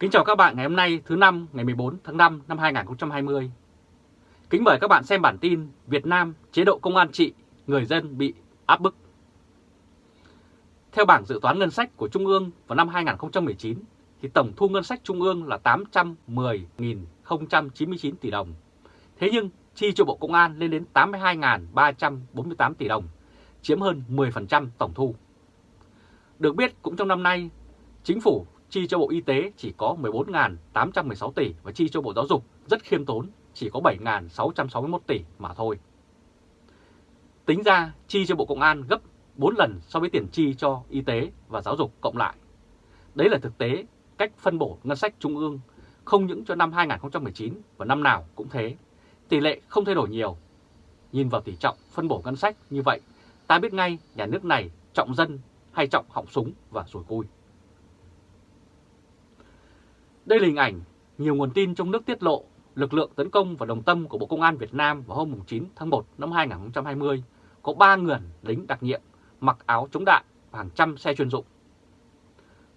Kính chào các bạn ngày hôm nay thứ năm ngày 14 tháng 5 năm 2020. Kính mời các bạn xem bản tin Việt Nam chế độ công an trị, người dân bị áp bức. Theo bảng dự toán ngân sách của Trung ương vào năm 2019 thì tổng thu ngân sách Trung ương là 810.099 tỷ đồng. Thế nhưng chi cho Bộ Công an lên đến 82.348 tỷ đồng, chiếm hơn 10% tổng thu. Được biết cũng trong năm nay, Chính phủ chi cho Bộ Y tế chỉ có 14.816 tỷ và chi cho Bộ Giáo dục rất khiêm tốn, chỉ có 7.661 tỷ mà thôi. Tính ra chi cho Bộ Công an gấp 4 lần so với tiền chi cho y tế và giáo dục cộng lại. Đấy là thực tế cách phân bổ ngân sách trung ương không những cho năm 2019 và năm nào cũng thế. Tỷ lệ không thay đổi nhiều. Nhìn vào tỷ trọng phân bổ ngân sách như vậy, ta biết ngay nhà nước này trọng dân hay trọng họng súng và rùi cui. Đây là hình ảnh nhiều nguồn tin trong nước tiết lộ lực lượng tấn công vào đồng tâm của Bộ Công an Việt Nam vào hôm 9 tháng 1 năm 2020 có 3 người lính đặc nhiệm mặc áo chống đạn và hàng trăm xe chuyên dụng.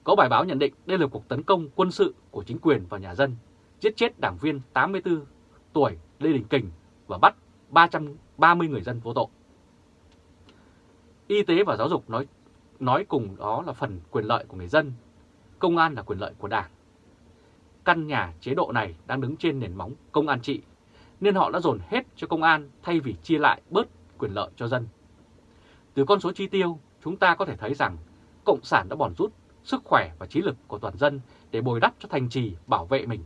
Có bài báo nhận định đây là cuộc tấn công quân sự của chính quyền vào nhà dân, giết chết đảng viên 84 tuổi Lê Đình Kình và bắt 330 người dân vô tội. Y tế và giáo dục nói nói cùng đó là phần quyền lợi của người dân, công an là quyền lợi của đảng căn nhà chế độ này đang đứng trên nền móng công an trị, nên họ đã dồn hết cho công an thay vì chia lại bớt quyền lợi cho dân. Từ con số chi tiêu, chúng ta có thể thấy rằng Cộng sản đã bòn rút sức khỏe và trí lực của toàn dân để bồi đắp cho thành trì bảo vệ mình.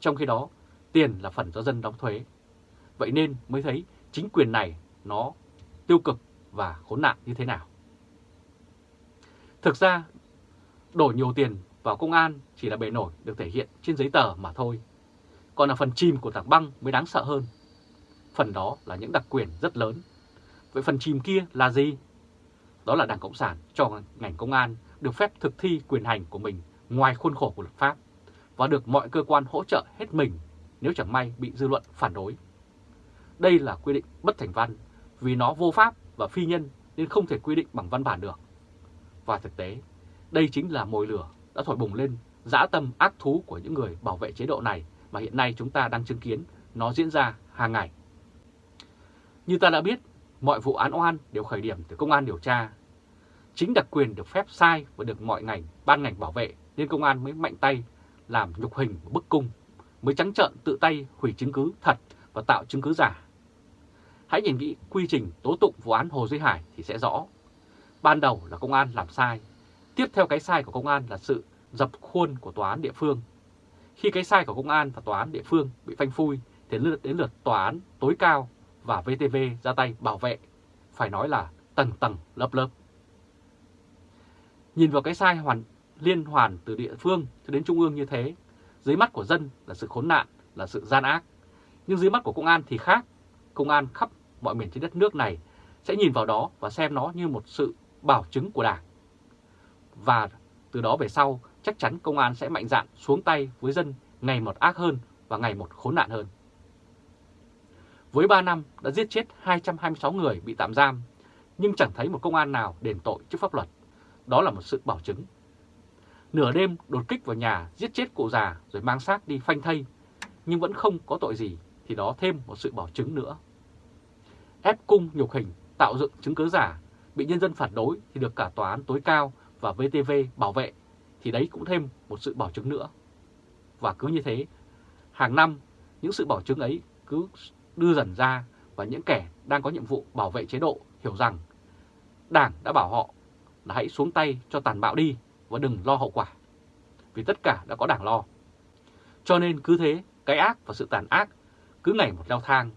Trong khi đó, tiền là phần do dân đóng thuế. Vậy nên mới thấy chính quyền này nó tiêu cực và khốn nạn như thế nào. Thực ra, đổ nhiều tiền vào công an chỉ là bề nổi được thể hiện trên giấy tờ mà thôi. Còn là phần chìm của tảng băng mới đáng sợ hơn. Phần đó là những đặc quyền rất lớn. Vậy phần chìm kia là gì? Đó là Đảng Cộng sản cho ngành công an được phép thực thi quyền hành của mình ngoài khuôn khổ của luật pháp và được mọi cơ quan hỗ trợ hết mình nếu chẳng may bị dư luận phản đối. Đây là quy định bất thành văn vì nó vô pháp và phi nhân nên không thể quy định bằng văn bản được. Và thực tế, đây chính là mồi lửa đã thổi bùng lên dã tâm ác thú của những người bảo vệ chế độ này mà hiện nay chúng ta đang chứng kiến nó diễn ra hàng ngày. Như ta đã biết, mọi vụ án oan đều khởi điểm từ công an điều tra. Chính đặc quyền được phép sai và được mọi ngành, ban ngành bảo vệ nên công an mới mạnh tay làm nhục hình bức cung, mới trắng trợn tự tay hủy chứng cứ thật và tạo chứng cứ giả. Hãy nhìn kỹ quy trình tố tụng vụ án Hồ Duy Hải thì sẽ rõ. Ban đầu là công an làm sai, Tiếp theo cái sai của công an là sự dập khuôn của tòa án địa phương. Khi cái sai của công an và tòa án địa phương bị phanh phui thì lượt đến lượt tòa án tối cao và VTV ra tay bảo vệ, phải nói là tầng tầng lớp lớp. Nhìn vào cái sai hoàn liên hoàn từ địa phương cho đến trung ương như thế, dưới mắt của dân là sự khốn nạn, là sự gian ác. Nhưng dưới mắt của công an thì khác. Công an khắp mọi miền trên đất nước này sẽ nhìn vào đó và xem nó như một sự bảo chứng của Đảng và từ đó về sau chắc chắn công an sẽ mạnh dạn xuống tay với dân ngày một ác hơn và ngày một khốn nạn hơn. Với 3 năm đã giết chết 226 người bị tạm giam, nhưng chẳng thấy một công an nào đền tội trước pháp luật. Đó là một sự bảo chứng. Nửa đêm đột kích vào nhà giết chết cụ già rồi mang xác đi phanh thây, nhưng vẫn không có tội gì thì đó thêm một sự bảo chứng nữa. Ép cung nhục hình, tạo dựng chứng cứ giả, bị nhân dân phản đối thì được cả tòa án tối cao và VTV bảo vệ thì đấy cũng thêm một sự bảo chứng nữa. Và cứ như thế, hàng năm những sự bảo chứng ấy cứ đưa dần ra và những kẻ đang có nhiệm vụ bảo vệ chế độ hiểu rằng Đảng đã bảo họ là hãy xuống tay cho tàn bạo đi và đừng lo hậu quả. Vì tất cả đã có Đảng lo. Cho nên cứ thế, cái ác và sự tàn ác cứ ngày một leo thang.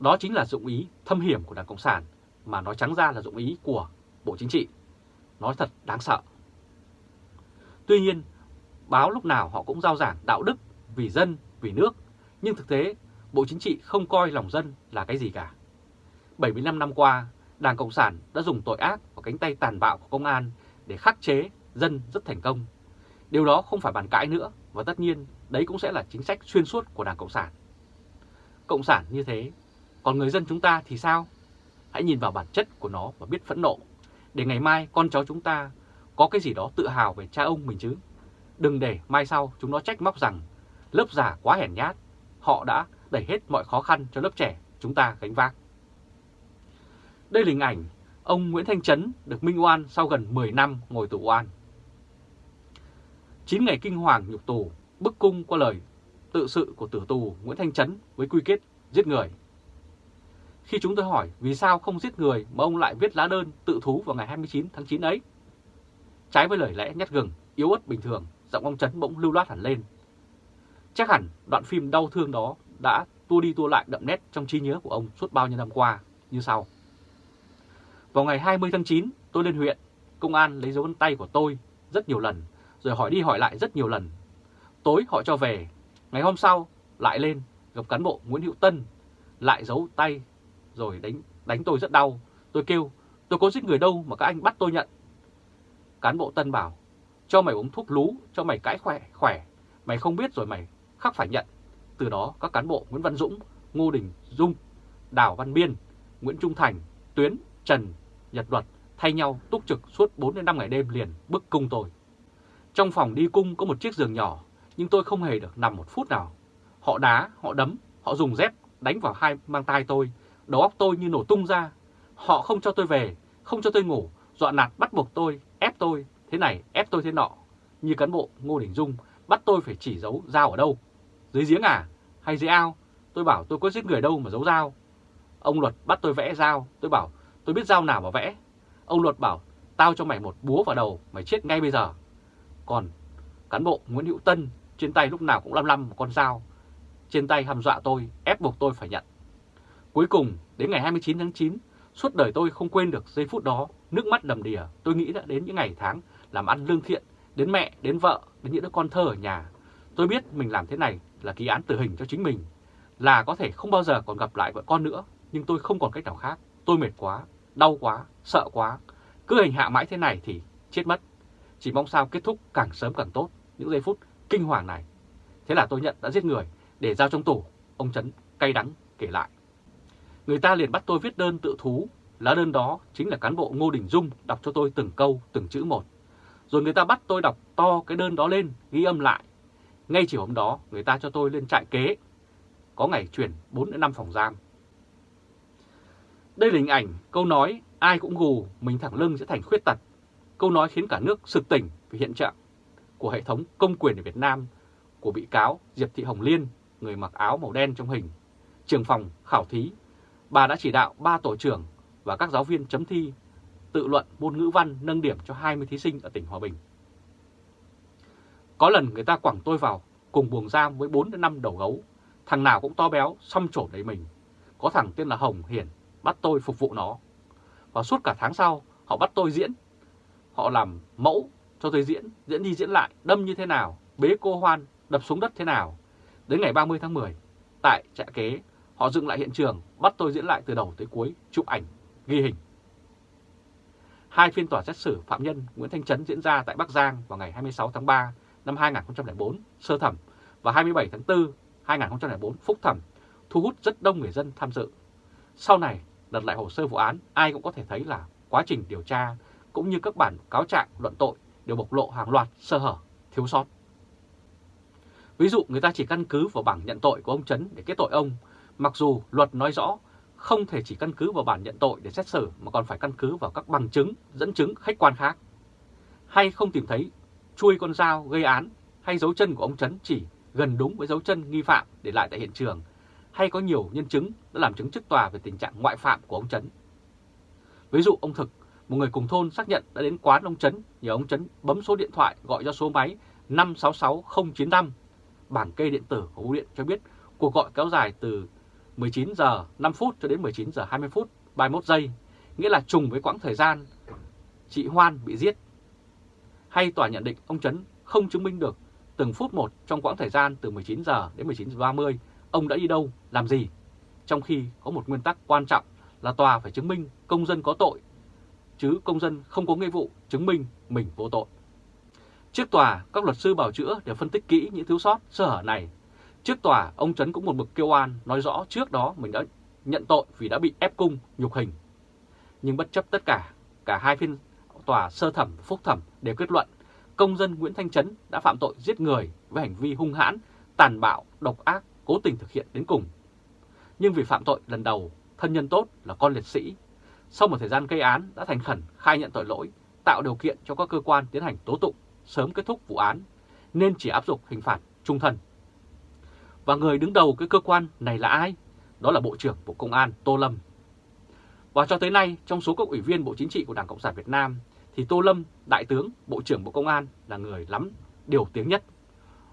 Đó chính là dụng ý thâm hiểm của Đảng Cộng sản mà nói trắng ra là dụng ý của Bộ Chính trị. Nói thật đáng sợ. Tuy nhiên, báo lúc nào họ cũng giao giảng đạo đức vì dân, vì nước, nhưng thực tế Bộ Chính trị không coi lòng dân là cái gì cả. 75 năm qua, Đảng Cộng sản đã dùng tội ác và cánh tay tàn bạo của công an để khắc chế dân rất thành công. Điều đó không phải bàn cãi nữa và tất nhiên đấy cũng sẽ là chính sách xuyên suốt của Đảng Cộng sản. Cộng sản như thế, còn người dân chúng ta thì sao? Hãy nhìn vào bản chất của nó và biết phẫn nộ, để ngày mai con cháu chúng ta có cái gì đó tự hào về cha ông mình chứ. Đừng để mai sau chúng nó trách móc rằng lớp già quá hèn nhát, họ đã đẩy hết mọi khó khăn cho lớp trẻ chúng ta gánh vác. Đây là hình ảnh ông Nguyễn Thanh Trấn được minh oan sau gần 10 năm ngồi tù oan. 9 ngày kinh hoàng nhục tù, bức cung qua lời tự sự của tử tù Nguyễn Thanh Trấn với quy kết giết người. Khi chúng tôi hỏi vì sao không giết người mà ông lại viết lá đơn tự thú vào ngày 29 tháng 9 ấy. Trái với lời lẽ nhát gừng, yếu ớt bình thường, giọng ông Trấn bỗng lưu loát hẳn lên. Chắc hẳn đoạn phim đau thương đó đã tua đi tua lại đậm nét trong trí nhớ của ông suốt bao nhiêu năm qua như sau. Vào ngày 20 tháng 9, tôi lên huyện, công an lấy dấu vân tay của tôi rất nhiều lần, rồi hỏi đi hỏi lại rất nhiều lần. Tối họ cho về, ngày hôm sau lại lên gặp cán bộ Nguyễn Hữu Tân, lại giấu tay rồi đánh đánh tôi rất đau. Tôi kêu, tôi có giết người đâu mà các anh bắt tôi nhận. Cán bộ Tân bảo, cho mày uống thuốc lú, cho mày cãi khỏe, khỏe. Mày không biết rồi mày khắc phải nhận. Từ đó các cán bộ Nguyễn Văn Dũng, Ngô Đình Dung, Đào Văn Biên, Nguyễn Trung Thành, Tuyến, Trần, Nhật Luật thay nhau túc trực suốt 4 đến 5 ngày đêm liền bức cung tôi. Trong phòng đi cung có một chiếc giường nhỏ, nhưng tôi không hề được nằm một phút nào. Họ đá, họ đấm, họ dùng dép đánh vào hai mang tay tôi, đầu óc tôi như nổ tung ra. Họ không cho tôi về, không cho tôi ngủ, dọa nạt bắt buộc tôi, ép tôi, thế này, ép tôi thế nọ. Như cán bộ Ngô Đình Dung bắt tôi phải chỉ giấu dao ở đâu. Dưới giếng à? Hay dưới ao? Tôi bảo tôi có giết người đâu mà giấu dao. Ông Luật bắt tôi vẽ dao, tôi bảo tôi biết dao nào mà vẽ. Ông Luật bảo tao cho mày một búa vào đầu, mày chết ngay bây giờ. Còn cán bộ Nguyễn Hữu Tân trên tay lúc nào cũng lăm lăm một con dao. Trên tay hăm dọa tôi, ép buộc tôi phải nhận. Cuối cùng, đến ngày 29 tháng 9, suốt đời tôi không quên được giây phút đó, nước mắt đầm đìa, tôi nghĩ đã đến những ngày tháng làm ăn lương thiện, đến mẹ, đến vợ, đến những đứa con thơ ở nhà. Tôi biết mình làm thế này là ký án tử hình cho chính mình, là có thể không bao giờ còn gặp lại vợ con nữa, nhưng tôi không còn cách nào khác. Tôi mệt quá, đau quá, sợ quá, cứ hành hạ mãi thế này thì chết mất. Chỉ mong sao kết thúc càng sớm càng tốt, những giây phút kinh hoàng này. Thế là tôi nhận đã giết người để giao trong tủ, ông Trấn cay đắng kể lại. Người ta liền bắt tôi viết đơn tự thú, lá đơn đó chính là cán bộ Ngô Đình Dung đọc cho tôi từng câu, từng chữ một. Rồi người ta bắt tôi đọc to cái đơn đó lên, ghi âm lại. Ngay chiều hôm đó, người ta cho tôi lên trại kế, có ngày chuyển 4 đến 5 phòng giam. Đây là hình ảnh, câu nói ai cũng gù, mình thẳng lưng sẽ thành khuyết tật. Câu nói khiến cả nước sực tỉnh về hiện trạng của hệ thống công quyền ở Việt Nam của bị cáo Diệp Thị Hồng Liên, người mặc áo màu đen trong hình, trường phòng khảo thí. Bà đã chỉ đạo ba tổ trưởng và các giáo viên chấm thi tự luận môn ngữ văn nâng điểm cho 20 thí sinh ở tỉnh Hòa Bình. Có lần người ta quẳng tôi vào cùng buồng giam với 4 đến 5 đầu gấu, thằng nào cũng to béo, xăm trổ đầy mình. Có thằng tên là Hồng Hiển bắt tôi phục vụ nó. Và suốt cả tháng sau, họ bắt tôi diễn. Họ làm mẫu cho tôi diễn, diễn đi diễn lại, đâm như thế nào, bế cô hoan, đập xuống đất thế nào. Đến ngày 30 tháng 10, tại trại kế, họ dựng lại hiện trường, bắt tôi diễn lại từ đầu tới cuối, chụp ảnh, ghi hình. Hai phiên tòa xét xử phạm nhân Nguyễn Thanh Trấn diễn ra tại Bắc Giang vào ngày 26 tháng 3 năm 2004, sơ thẩm, và 27 tháng 4 2004, phúc thẩm, thu hút rất đông người dân tham dự. Sau này, lật lại hồ sơ vụ án, ai cũng có thể thấy là quá trình điều tra cũng như các bản cáo trạng luận tội đều bộc lộ hàng loạt sơ hở, thiếu sót. Ví dụ người ta chỉ căn cứ vào bảng nhận tội của ông Trấn để kết tội ông, mặc dù luật nói rõ không thể chỉ căn cứ vào bản nhận tội để xét xử mà còn phải căn cứ vào các bằng chứng, dẫn chứng khách quan khác. Hay không tìm thấy chui con dao gây án hay dấu chân của ông Trấn chỉ gần đúng với dấu chân nghi phạm để lại tại hiện trường hay có nhiều nhân chứng đã làm chứng trước tòa về tình trạng ngoại phạm của ông Trấn. Ví dụ ông Thực, một người cùng thôn xác nhận đã đến quán ông Trấn nhờ ông Trấn bấm số điện thoại gọi cho số máy 566095. Bảng kê điện tử của bưu điện cho biết cuộc gọi kéo dài từ 19 giờ 5 phút cho đến 19 giờ 20 phút 31 giây, nghĩa là trùng với quãng thời gian chị Hoan bị giết. Hay tòa nhận định ông Trấn không chứng minh được từng phút một trong quãng thời gian từ 19 giờ đến 19 giờ 30 ông đã đi đâu, làm gì. Trong khi có một nguyên tắc quan trọng là tòa phải chứng minh công dân có tội, chứ công dân không có nghĩa vụ chứng minh mình vô tội. Trước tòa, các luật sư bảo chữa đều phân tích kỹ những thiếu sót, sơ hở này. Trước tòa, ông Trấn cũng một mực kêu oan nói rõ trước đó mình đã nhận tội vì đã bị ép cung, nhục hình. Nhưng bất chấp tất cả, cả hai phiên tòa sơ thẩm và phúc thẩm đều kết luận công dân Nguyễn Thanh Trấn đã phạm tội giết người với hành vi hung hãn, tàn bạo, độc ác, cố tình thực hiện đến cùng. Nhưng vì phạm tội lần đầu, thân nhân tốt là con liệt sĩ, sau một thời gian gây án đã thành khẩn khai nhận tội lỗi, tạo điều kiện cho các cơ quan tiến hành tố tụng, sớm kết thúc vụ án, nên chỉ áp dụng hình phạt trung thân. Và người đứng đầu cái cơ quan này là ai? Đó là Bộ trưởng Bộ Công an Tô Lâm. Và cho tới nay, trong số các ủy viên Bộ Chính trị của Đảng Cộng sản Việt Nam, thì Tô Lâm, Đại tướng, Bộ trưởng Bộ Công an là người lắm điều tiếng nhất.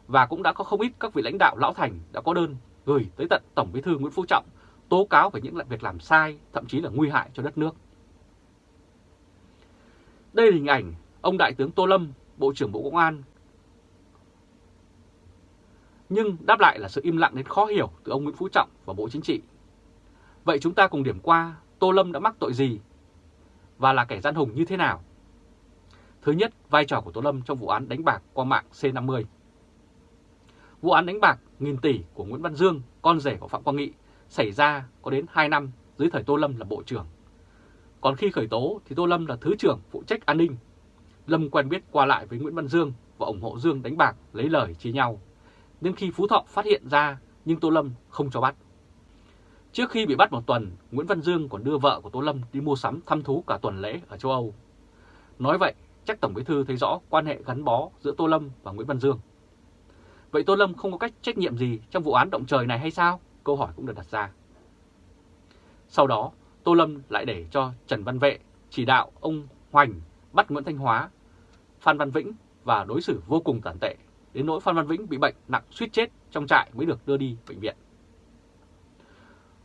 Và cũng đã có không ít các vị lãnh đạo lão thành đã có đơn gửi tới tận Tổng bí thư Nguyễn Phú Trọng tố cáo về những việc làm sai, thậm chí là nguy hại cho đất nước. Đây là hình ảnh ông Đại tướng Tô Lâm, Bộ trưởng Bộ Công an. Nhưng đáp lại là sự im lặng đến khó hiểu từ ông Nguyễn Phú Trọng và Bộ Chính trị. Vậy chúng ta cùng điểm qua Tô Lâm đã mắc tội gì và là kẻ gian hùng như thế nào? Thứ nhất, vai trò của Tô Lâm trong vụ án đánh bạc qua mạng C50. Vụ án đánh bạc nghìn tỷ của Nguyễn Văn Dương, con rể của Phạm Quang Nghị, xảy ra có đến 2 năm dưới thời Tô Lâm là Bộ trưởng. Còn khi khởi tố thì Tô Lâm là Thứ trưởng phụ trách an ninh. Lâm quen biết qua lại với Nguyễn Văn Dương và ủng hộ Dương đánh bạc lấy lời chia nhau. Nên khi Phú Thọ phát hiện ra nhưng Tô Lâm không cho bắt. Trước khi bị bắt một tuần, Nguyễn Văn Dương còn đưa vợ của Tô Lâm đi mua sắm thăm thú cả tuần lễ ở châu Âu. Nói vậy, chắc Tổng Bí Thư thấy rõ quan hệ gắn bó giữa Tô Lâm và Nguyễn Văn Dương. Vậy Tô Lâm không có cách trách nhiệm gì trong vụ án động trời này hay sao? Câu hỏi cũng được đặt ra. Sau đó, Tô Lâm lại để cho Trần Văn Vệ chỉ đạo ông Hoành bắt Nguyễn Thanh Hóa, Phan Văn Vĩnh và đối xử vô cùng tàn tệ, đến nỗi Phan Văn Vĩnh bị bệnh nặng suýt chết trong trại mới được đưa đi bệnh viện.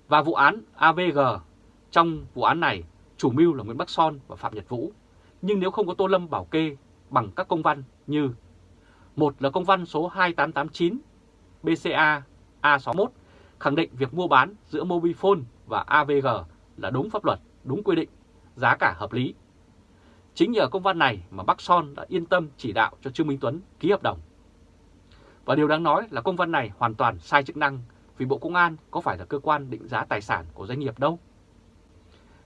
Và vụ án AVG, trong vụ án này, chủ mưu là Nguyễn Bắc Son và Phạm Nhật Vũ, nhưng nếu không có Tô Lâm bảo kê bằng các công văn như một là công văn số 2889 BCA A61 khẳng định việc mua bán giữa Mobifone và AVG là đúng pháp luật, đúng quy định, giá cả hợp lý. Chính nhờ công văn này mà Bắc Son đã yên tâm chỉ đạo cho Trương Minh Tuấn ký hợp đồng. Và điều đáng nói là công văn này hoàn toàn sai chức năng, vì Bộ Công an có phải là cơ quan định giá tài sản của doanh nghiệp đâu.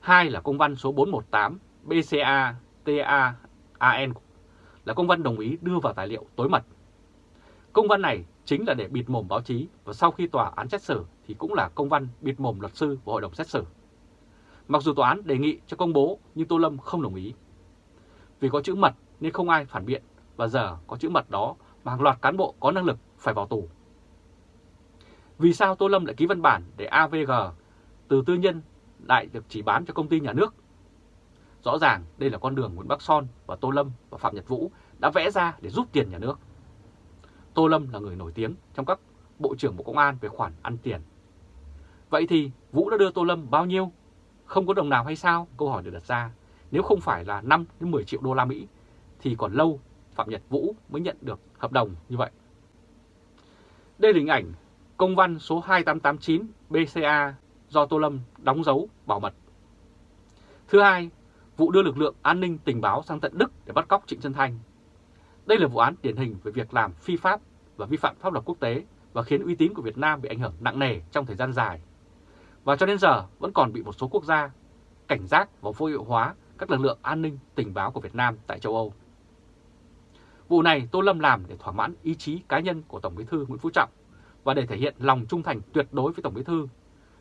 Hai là công văn số 418 BCA TAAN là công văn đồng ý đưa vào tài liệu tối mật. Công văn này chính là để bịt mồm báo chí và sau khi tòa án xét xử thì cũng là công văn bịt mồm luật sư của hội đồng xét xử. Mặc dù tòa án đề nghị cho công bố nhưng Tô Lâm không đồng ý. Vì có chữ mật nên không ai phản biện và giờ có chữ mật đó mà hàng loạt cán bộ có năng lực phải vào tù. Vì sao Tô Lâm lại ký văn bản để AVG từ tư nhân lại được chỉ bán cho công ty nhà nước? Rõ ràng đây là con đường Nguyễn Bắc Son và Tô Lâm và Phạm Nhật Vũ đã vẽ ra để giúp tiền nhà nước. Tô Lâm là người nổi tiếng trong các bộ trưởng Bộ Công an về khoản ăn tiền. Vậy thì Vũ đã đưa Tô Lâm bao nhiêu? Không có đồng nào hay sao? Câu hỏi được đặt ra. Nếu không phải là 5 đến 10 triệu đô la Mỹ, thì còn lâu Phạm Nhật Vũ mới nhận được hợp đồng như vậy. Đây là hình ảnh công văn số 2889 BCA do Tô Lâm đóng dấu bảo mật. Thứ hai, vụ đưa lực lượng an ninh tình báo sang tận Đức để bắt cóc Trịnh Xuân Thanh. Đây là vụ án điển hình về việc làm phi pháp và vi phạm pháp luật quốc tế và khiến uy tín của Việt Nam bị ảnh hưởng nặng nề trong thời gian dài. Và cho đến giờ vẫn còn bị một số quốc gia cảnh giác và vô hiệu hóa các lực lượng an ninh tình báo của Việt Nam tại châu Âu. Vụ này Tô Lâm làm để thỏa mãn ý chí cá nhân của Tổng Bí thư Nguyễn Phú Trọng và để thể hiện lòng trung thành tuyệt đối với Tổng Bí thư.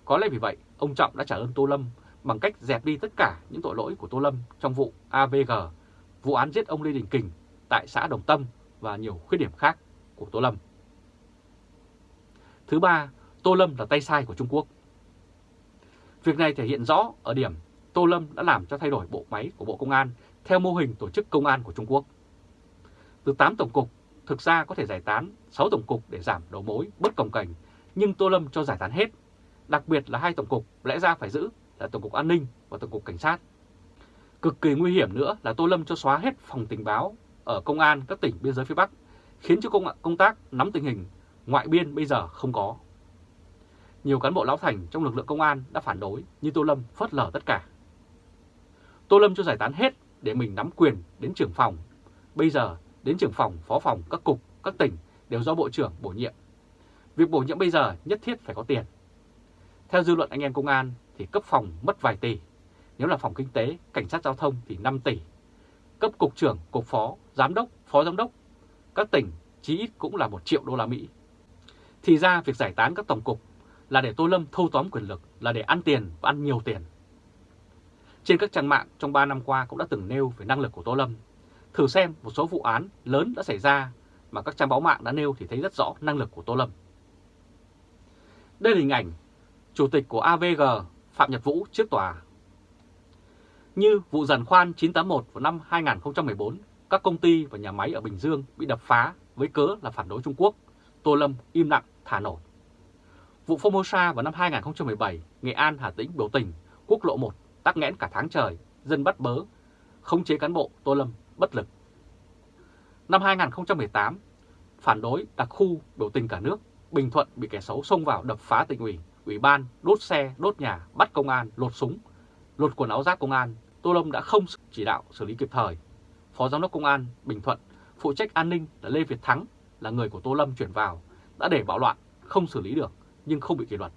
Có lẽ vì vậy, ông Trọng đã trả ơn Tô Lâm bằng cách dẹp đi tất cả những tội lỗi của Tô Lâm trong vụ AVG, vụ án giết ông Lê Đình Kình tại xã Đồng Tâm và nhiều khuyết điểm khác của Tô Lâm. Thứ ba, Tô Lâm là tay sai của Trung Quốc. Việc này thể hiện rõ ở điểm Tô Lâm đã làm cho thay đổi bộ máy của Bộ Công an theo mô hình tổ chức công an của Trung Quốc. Từ 8 tổng cục, thực ra có thể giải tán 6 tổng cục để giảm đầu mối, bất cồng cảnh, nhưng Tô Lâm cho giải tán hết. Đặc biệt là hai tổng cục lẽ ra phải giữ là Tổng cục An ninh và Tổng cục Cảnh sát. Cực kỳ nguy hiểm nữa là Tô Lâm cho xóa hết phòng tình báo ở công an các tỉnh biên giới phía Bắc, khiến cho công, công tác nắm tình hình ngoại biên bây giờ không có. Nhiều cán bộ lão thành trong lực lượng công an đã phản đối, nhưng Tô Lâm phớt lờ tất cả. Tô Lâm cho giải tán hết để mình nắm quyền đến trưởng phòng. Bây giờ đến trưởng phòng, phó phòng, các cục, các tỉnh đều do Bộ trưởng bổ nhiệm. Việc bổ nhiệm bây giờ nhất thiết phải có tiền. Theo dư luận anh em công an thì cấp phòng mất vài tỷ, nếu là phòng kinh tế, cảnh sát giao thông thì 5 tỷ. cấp cục trưởng, cục phó, giám đốc, phó giám đốc các tỉnh chí ít cũng là 1 triệu đô la Mỹ. Thì ra việc giải tán các tổng cục là để Tô Lâm thâu tóm quyền lực, là để ăn tiền và ăn nhiều tiền. Trên các trang mạng trong 3 năm qua cũng đã từng nêu về năng lực của Tô Lâm. Thử xem một số vụ án lớn đã xảy ra mà các trang báo mạng đã nêu thì thấy rất rõ năng lực của Tô Lâm. Đây là hình ảnh Chủ tịch của AVG Phạm Nhật Vũ trước tòa. Như vụ giàn khoan 981 vào năm 2014, các công ty và nhà máy ở Bình Dương bị đập phá với cớ là phản đối Trung Quốc, Tô Lâm im lặng thả nổi. Vụ Formosa vào năm 2017, Nghệ An Hà Tĩnh biểu tình, quốc lộ 1 tắc nghẽn cả tháng trời, dân bắt bớ, không chế cán bộ Tô Lâm bất lực. Năm 2018, phản đối đặc khu biểu tình cả nước, Bình Thuận bị kẻ xấu xông vào đập phá tỉnh ủy, ủy ban, đốt xe, đốt nhà, bắt công an, lột súng, lột quần áo giáp công an. Tô Lâm đã không chỉ đạo xử lý kịp thời. Phó Giám đốc Công an Bình Thuận, phụ trách an ninh là Lê Việt Thắng, là người của Tô Lâm chuyển vào, đã để bạo loạn, không xử lý được nhưng không bị kỷ luật.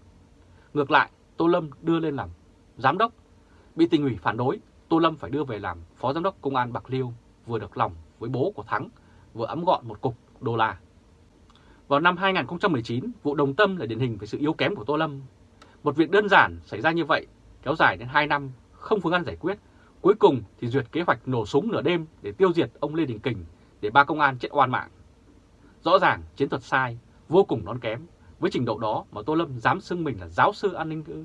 Ngược lại, Tô Lâm đưa lên làm giám đốc, bị tỉnh ủy phản đối, Tô Lâm phải đưa về làm phó giám đốc công an Bạc Liêu, vừa được lòng với bố của Thắng, vừa ấm gọn một cục đô la. Vào năm 2019, vụ Đồng Tâm là điển hình về sự yếu kém của Tô Lâm. Một việc đơn giản xảy ra như vậy, kéo dài đến 2 năm, không phương án giải quyết. Cuối cùng thì duyệt kế hoạch nổ súng nửa đêm để tiêu diệt ông Lê Đình Kình để ba công an chết oan mạng. Rõ ràng chiến thuật sai, vô cùng non kém. Với trình độ đó mà Tô Lâm dám xưng mình là giáo sư an ninh ư.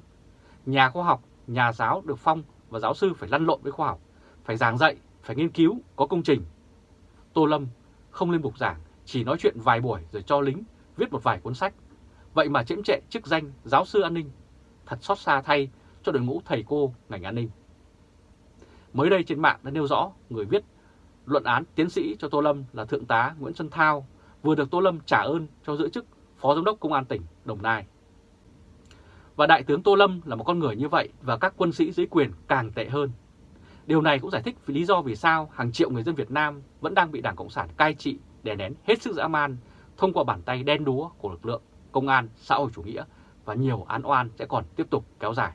Nhà khoa học, nhà giáo được phong và giáo sư phải lăn lộn với khoa học, phải giảng dạy, phải nghiên cứu, có công trình. Tô Lâm không lên bục giảng, chỉ nói chuyện vài buổi rồi cho lính viết một vài cuốn sách. Vậy mà chiếm trệ chức danh giáo sư an ninh, thật xót xa thay cho đội ngũ thầy cô ngành an ninh. Mới đây trên mạng đã nêu rõ người viết luận án tiến sĩ cho Tô Lâm là Thượng tá Nguyễn Xuân Thao vừa được Tô Lâm trả ơn cho giữ chức Phó Giám đốc Công an tỉnh Đồng Nai. Và Đại tướng Tô Lâm là một con người như vậy và các quân sĩ dưới quyền càng tệ hơn. Điều này cũng giải thích vì lý do vì sao hàng triệu người dân Việt Nam vẫn đang bị Đảng Cộng sản cai trị, đè nén hết sức dã man thông qua bàn tay đen đúa của lực lượng công an xã hội chủ nghĩa và nhiều án oan sẽ còn tiếp tục kéo dài.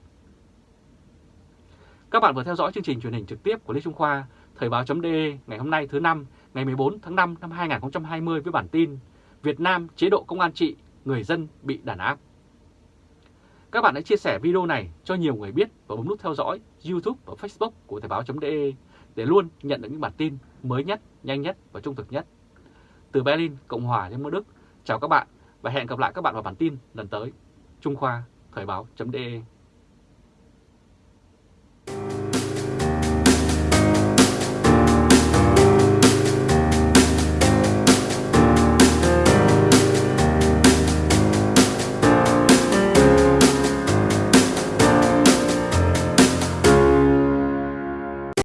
Các bạn vừa theo dõi chương trình truyền hình trực tiếp của Lê Trung Khoa, Thời báo.de ngày hôm nay thứ năm, ngày 14 tháng 5 năm 2020 với bản tin Việt Nam chế độ công an trị, người dân bị đàn áp. Các bạn hãy chia sẻ video này cho nhiều người biết và bấm nút theo dõi YouTube và Facebook của Thời báo.de để luôn nhận được những bản tin mới nhất, nhanh nhất và trung thực nhất. Từ Berlin, Cộng hòa Liên bang Đức, chào các bạn và hẹn gặp lại các bạn vào bản tin lần tới. Trung Khoa, Thời báo.de